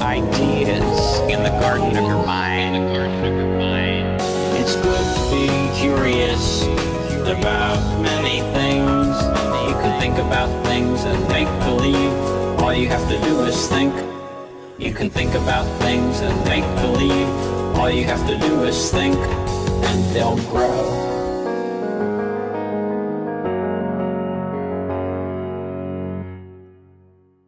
ideas in the garden of your mind. It's good to be curious about many things. You can think about things and make believe. All you have to do is think. You can think about things and make believe. All you have to do is think, and they'll grow.